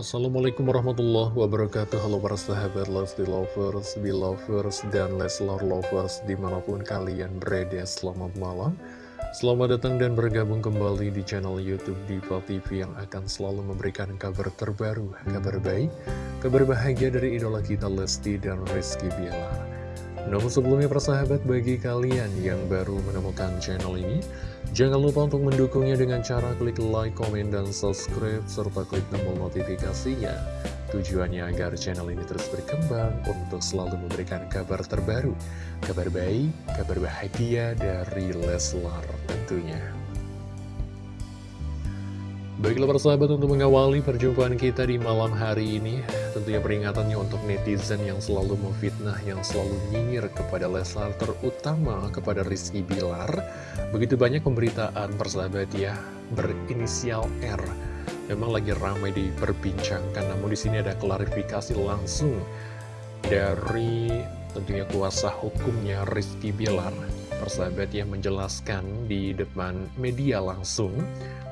Assalamualaikum warahmatullahi wabarakatuh. Halo para sahabat Lesti Lovers, Belovers, dan Leslar Lovers di mana pun kalian berada Selamat malam. Selamat datang dan bergabung kembali di channel Youtube Diva TV yang akan selalu memberikan kabar terbaru Kabar baik, kabar bahagia dari idola kita Lesti dan Rizky Bilar namun sebelumnya persahabat bagi kalian yang baru menemukan channel ini Jangan lupa untuk mendukungnya dengan cara klik like, komen, dan subscribe Serta klik tombol notifikasinya. Tujuannya agar channel ini terus berkembang untuk selalu memberikan kabar terbaru Kabar baik, kabar bahagia dari Leslar tentunya Baiklah persahabat untuk mengawali perjumpaan kita di malam hari ini Tentunya peringatannya untuk netizen yang selalu memfitnah Yang selalu nyinyir kepada Leslar Terutama kepada Rizky Bilar. Begitu banyak pemberitaan persahabat ya Berinisial R. Memang lagi ramai diperbincangkan Namun di sini ada klarifikasi langsung Dari tentunya kuasa hukumnya Rizky Bilar Persahabat yang menjelaskan di depan media langsung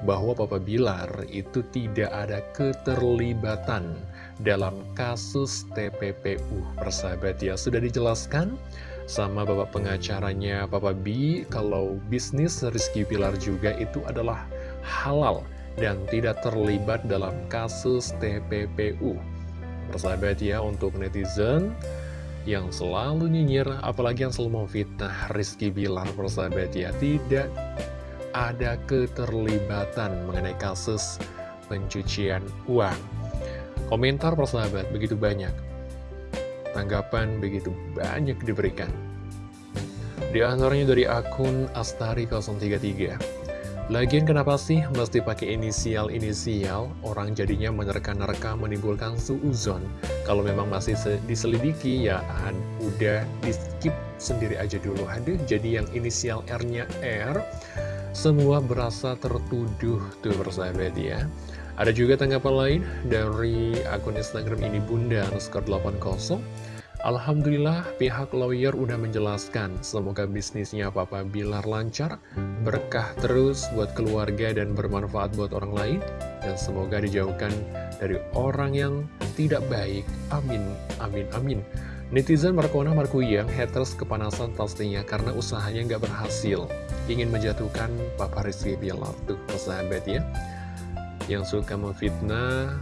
bahwa Papa Bilar itu tidak ada keterlibatan dalam kasus TPPU. Persahabat ya, sudah dijelaskan sama bapak pengacaranya Papa B kalau bisnis Rizky Bilar juga itu adalah halal dan tidak terlibat dalam kasus TPPU. Persahabat ya, untuk netizen yang selalu nyinyir, apalagi yang selalu memfitnah Rizky Bilar, persahabat ya, tidak ada keterlibatan mengenai kasus pencucian uang. Komentar persahabat begitu banyak. Tanggapan begitu banyak diberikan. Di antaranya dari akun Astari033. Lagian kenapa sih mesti pakai inisial-inisial? Orang jadinya menerka-nerka menimbulkan suuzon. Kalau memang masih diselidiki ya udah di skip sendiri aja dulu. Aduh, jadi yang inisial R-nya R semua berasa tertuduh tuh persahabat ya Ada juga tanggapan lain dari akun Instagram ini Bunda underscore 80 Alhamdulillah pihak lawyer udah menjelaskan Semoga bisnisnya Papa Bilar lancar Berkah terus buat keluarga dan bermanfaat buat orang lain Dan semoga dijauhkan dari orang yang tidak baik Amin, amin, amin Netizen Markona Markuyang haters kepanasan pastinya karena usahanya nggak berhasil. Ingin menjatuhkan Papa Rizky Bilar tuh persahabat ya. Yang suka memfitnah,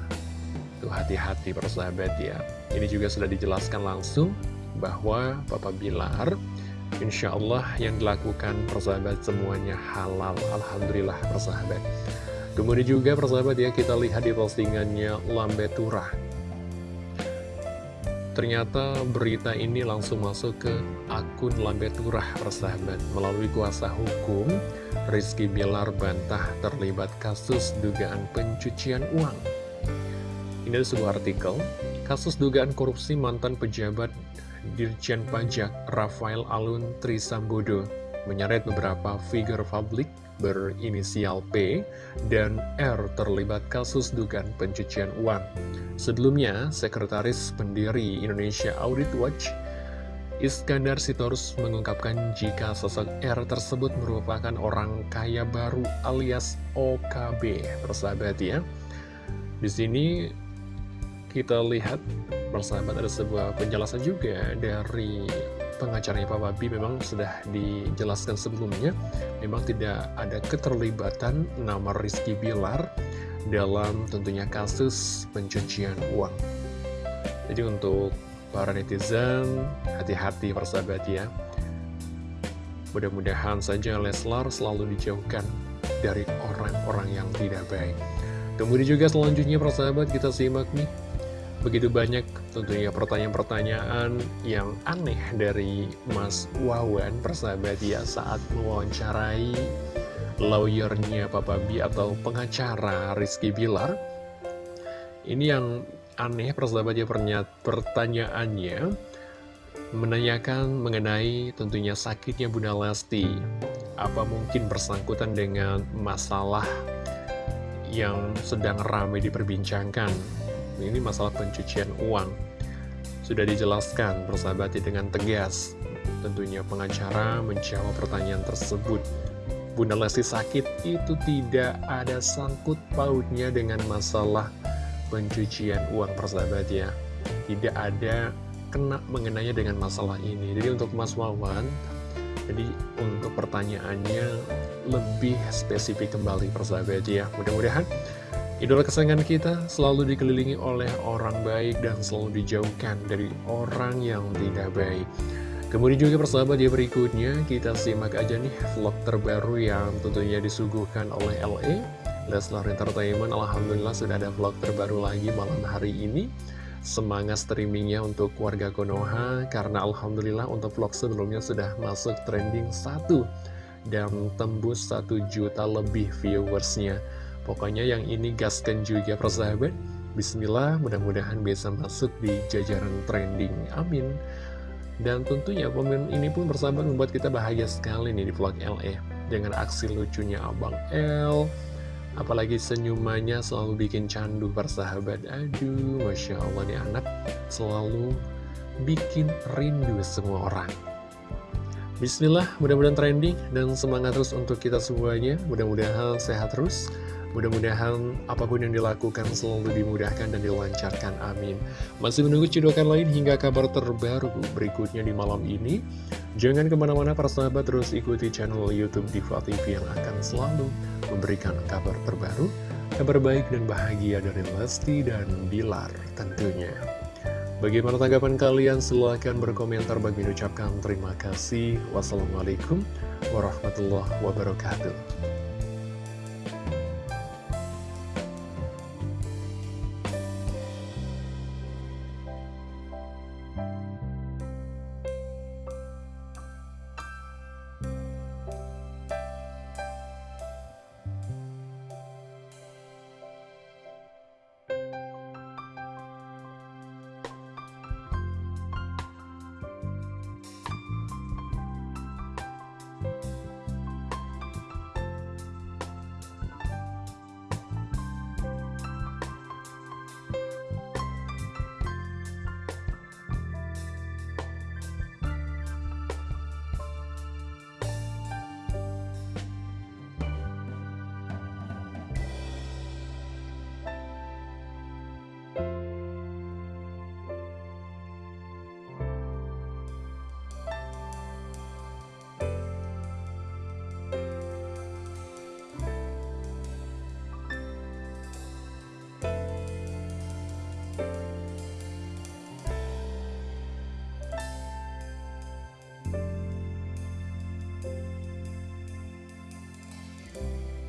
tuh hati-hati persahabat ya. Ini juga sudah dijelaskan langsung bahwa Papa Bilar Insya Allah yang dilakukan persahabat semuanya halal. Alhamdulillah persahabat. Kemudian juga persahabat ya kita lihat di postingannya Lambe Turah. Ternyata berita ini langsung masuk ke akun Lambe Turah persahabat. Melalui kuasa hukum, Rizky Bilar bantah terlibat kasus dugaan pencucian uang. Ini ada sebuah artikel Kasus dugaan korupsi mantan pejabat Dirjen Pajak Rafael Alun Trisambodo menyeret beberapa figur publik berinisial P dan R terlibat kasus dugaan pencucian uang. Sebelumnya, Sekretaris Pendiri Indonesia Audit Watch Iskandar Sitorus mengungkapkan jika sosok R tersebut merupakan orang kaya baru alias OKB. Persahabat ya. Di sini kita lihat persahabat ada sebuah penjelasan juga dari pengacaranya Pak Babi memang sudah dijelaskan sebelumnya memang tidak ada keterlibatan nama Rizky Bilar dalam tentunya kasus pencucian uang. Jadi untuk para netizen hati-hati persahabat ya. Mudah-mudahan saja Leslar selalu dijauhkan dari orang-orang yang tidak baik. Kemudian juga selanjutnya persahabat kita simak nih Begitu banyak tentunya pertanyaan-pertanyaan yang aneh dari Mas Wawan persahabat ya saat mewawancarai lawyernya Papa B atau pengacara Rizky Bilar. Ini yang aneh persahabat ya pertanyaannya menanyakan mengenai tentunya sakitnya Bunda Lesti. Apa mungkin bersangkutan dengan masalah yang sedang ramai diperbincangkan ini masalah pencucian uang. Sudah dijelaskan persahabat dengan tegas. Tentunya pengacara menjawab pertanyaan tersebut. Bunda Lesti sakit itu tidak ada sangkut pautnya dengan masalah pencucian uang persahabat ya. Tidak ada kena mengenanya dengan masalah ini. Jadi untuk Mas Wawan Jadi untuk pertanyaannya lebih spesifik kembali persahabat ya. Mudah-mudahan Idola kesayangan kita selalu dikelilingi oleh orang baik dan selalu dijauhkan dari orang yang tidak baik. Kemudian juga persahabat ya berikutnya kita simak aja nih vlog terbaru yang tentunya disuguhkan oleh LE Leslar Entertainment. Alhamdulillah sudah ada vlog terbaru lagi malam hari ini. Semangat streamingnya untuk warga Konoha Karena Alhamdulillah untuk vlog sebelumnya sudah masuk trending 1 Dan tembus 1 juta lebih viewersnya Pokoknya yang ini gaskan juga persahabat Bismillah mudah-mudahan bisa masuk di jajaran trending. Amin. Dan tentunya pemain ini pun bersahabat membuat kita bahagia sekali nih di vlog LE Dengan aksi lucunya Abang L. Apalagi senyumannya selalu bikin candu persahabat. Aduh Masya Allah nih anak selalu bikin rindu semua orang. Bismillah, mudah-mudahan trending dan semangat terus untuk kita semuanya. Mudah-mudahan sehat terus, Mudah-mudahan apa pun yang dilakukan selalu dimudahkan dan dilancarkan, amin. Masih menunggu cidukan lain hingga kabar terbaru berikutnya di malam ini. Jangan ke mana-mana para sahabat terus ikuti channel Youtube Diva TV yang akan selalu memberikan kabar terbaru, kabar baik dan bahagia dari Lesti dan Bilar tentunya. Bagaimana tanggapan kalian? Silahkan berkomentar bagi ucapkan terima kasih. Wassalamualaikum warahmatullahi wabarakatuh.